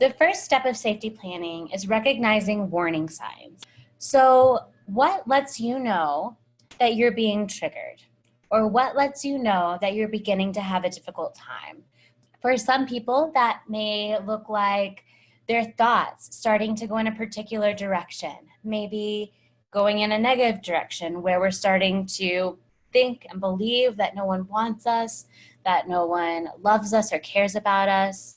The first step of safety planning is recognizing warning signs. So what lets you know that you're being triggered? Or what lets you know that you're beginning to have a difficult time? For some people, that may look like their thoughts starting to go in a particular direction, maybe going in a negative direction where we're starting to think and believe that no one wants us, that no one loves us or cares about us.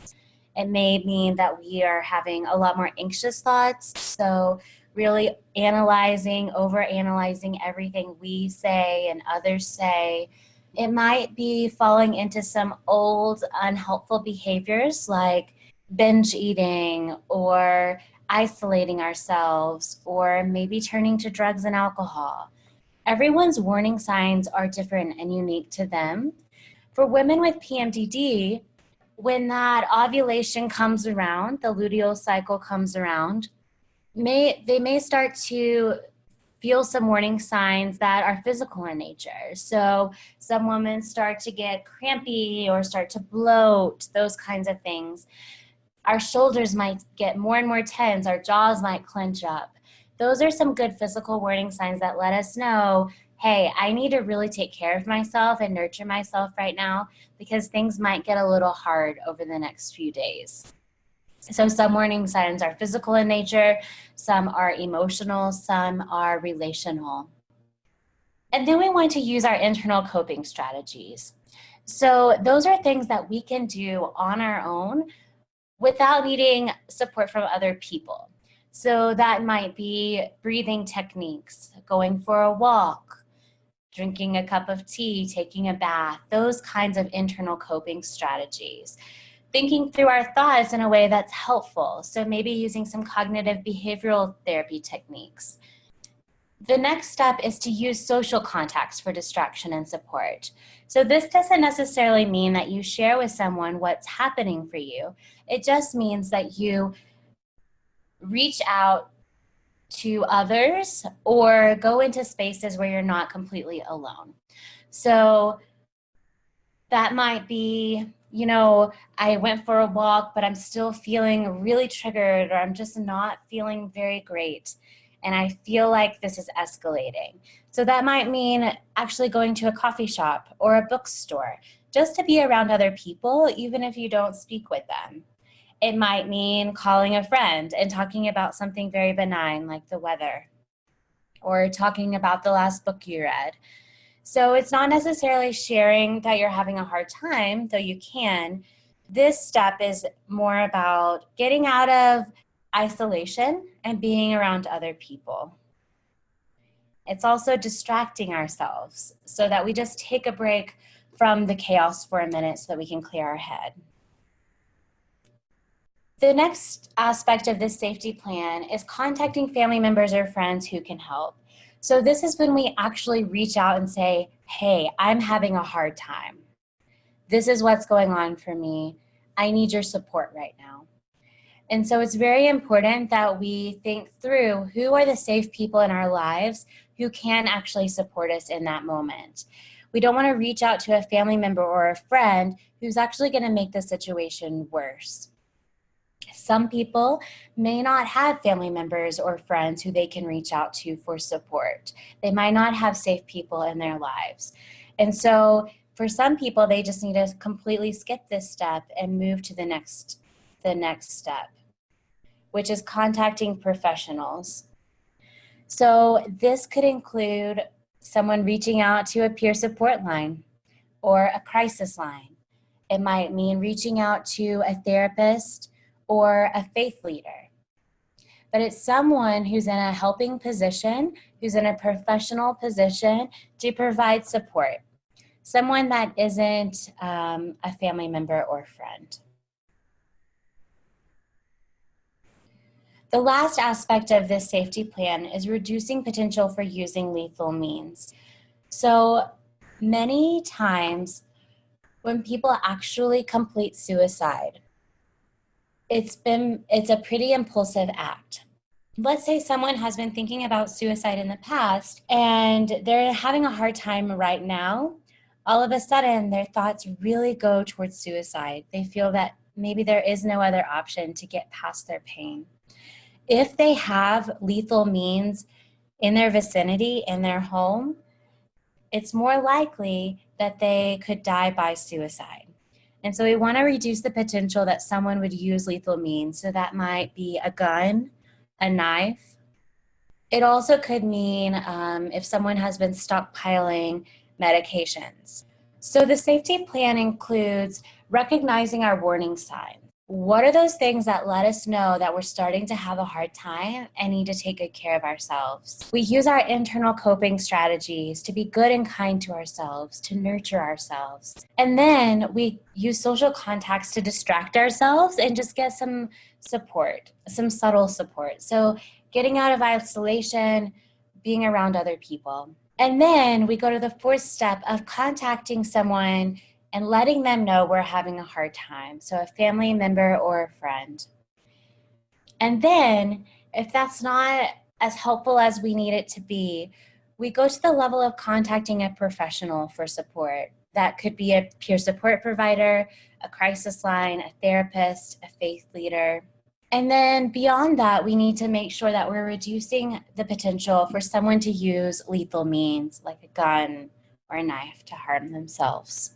It may mean that we are having a lot more anxious thoughts. So really analyzing, over analyzing everything we say and others say. It might be falling into some old unhelpful behaviors like binge eating or isolating ourselves or maybe turning to drugs and alcohol. Everyone's warning signs are different and unique to them. For women with PMDD, when that ovulation comes around, the luteal cycle comes around, may they may start to feel some warning signs that are physical in nature. So some women start to get crampy or start to bloat, those kinds of things. Our shoulders might get more and more tense, our jaws might clench up. Those are some good physical warning signs that let us know, hey, I need to really take care of myself and nurture myself right now because things might get a little hard over the next few days. So some warning signs are physical in nature, some are emotional, some are relational. And then we want to use our internal coping strategies. So those are things that we can do on our own without needing support from other people. So that might be breathing techniques, going for a walk, drinking a cup of tea, taking a bath, those kinds of internal coping strategies thinking through our thoughts in a way that's helpful. So maybe using some cognitive behavioral therapy techniques. The next step is to use social contacts for distraction and support. So this doesn't necessarily mean that you share with someone what's happening for you. It just means that you reach out to others or go into spaces where you're not completely alone. So that might be you know, I went for a walk, but I'm still feeling really triggered or I'm just not feeling very great. And I feel like this is escalating. So that might mean actually going to a coffee shop or a bookstore just to be around other people, even if you don't speak with them. It might mean calling a friend and talking about something very benign like the weather or talking about the last book you read so it's not necessarily sharing that you're having a hard time, though you can. This step is more about getting out of isolation and being around other people. It's also distracting ourselves so that we just take a break from the chaos for a minute so that we can clear our head. The next aspect of this safety plan is contacting family members or friends who can help. So this is when we actually reach out and say, hey, I'm having a hard time. This is what's going on for me. I need your support right now. And so it's very important that we think through who are the safe people in our lives who can actually support us in that moment. We don't want to reach out to a family member or a friend who's actually going to make the situation worse. Some people may not have family members or friends who they can reach out to for support. They might not have safe people in their lives. And so for some people, they just need to completely skip this step and move to the next, the next step, which is contacting professionals. So this could include someone reaching out to a peer support line or a crisis line. It might mean reaching out to a therapist or a faith leader. But it's someone who's in a helping position, who's in a professional position to provide support. Someone that isn't um, a family member or friend. The last aspect of this safety plan is reducing potential for using lethal means. So many times when people actually complete suicide, it's been it's a pretty impulsive act let's say someone has been thinking about suicide in the past and they're having a hard time right now all of a sudden their thoughts really go towards suicide they feel that maybe there is no other option to get past their pain. If they have lethal means in their vicinity, in their home, it's more likely that they could die by suicide. And so we want to reduce the potential that someone would use lethal means. So that might be a gun, a knife. It also could mean um, if someone has been stockpiling medications. So the safety plan includes recognizing our warning signs. What are those things that let us know that we're starting to have a hard time and need to take good care of ourselves? We use our internal coping strategies to be good and kind to ourselves, to nurture ourselves. And then we use social contacts to distract ourselves and just get some support, some subtle support. So getting out of isolation, being around other people. And then we go to the fourth step of contacting someone and letting them know we're having a hard time. So a family member or a friend. And then if that's not as helpful as we need it to be, we go to the level of contacting a professional for support. That could be a peer support provider, a crisis line, a therapist, a faith leader. And then beyond that, we need to make sure that we're reducing the potential for someone to use lethal means like a gun or a knife to harm themselves.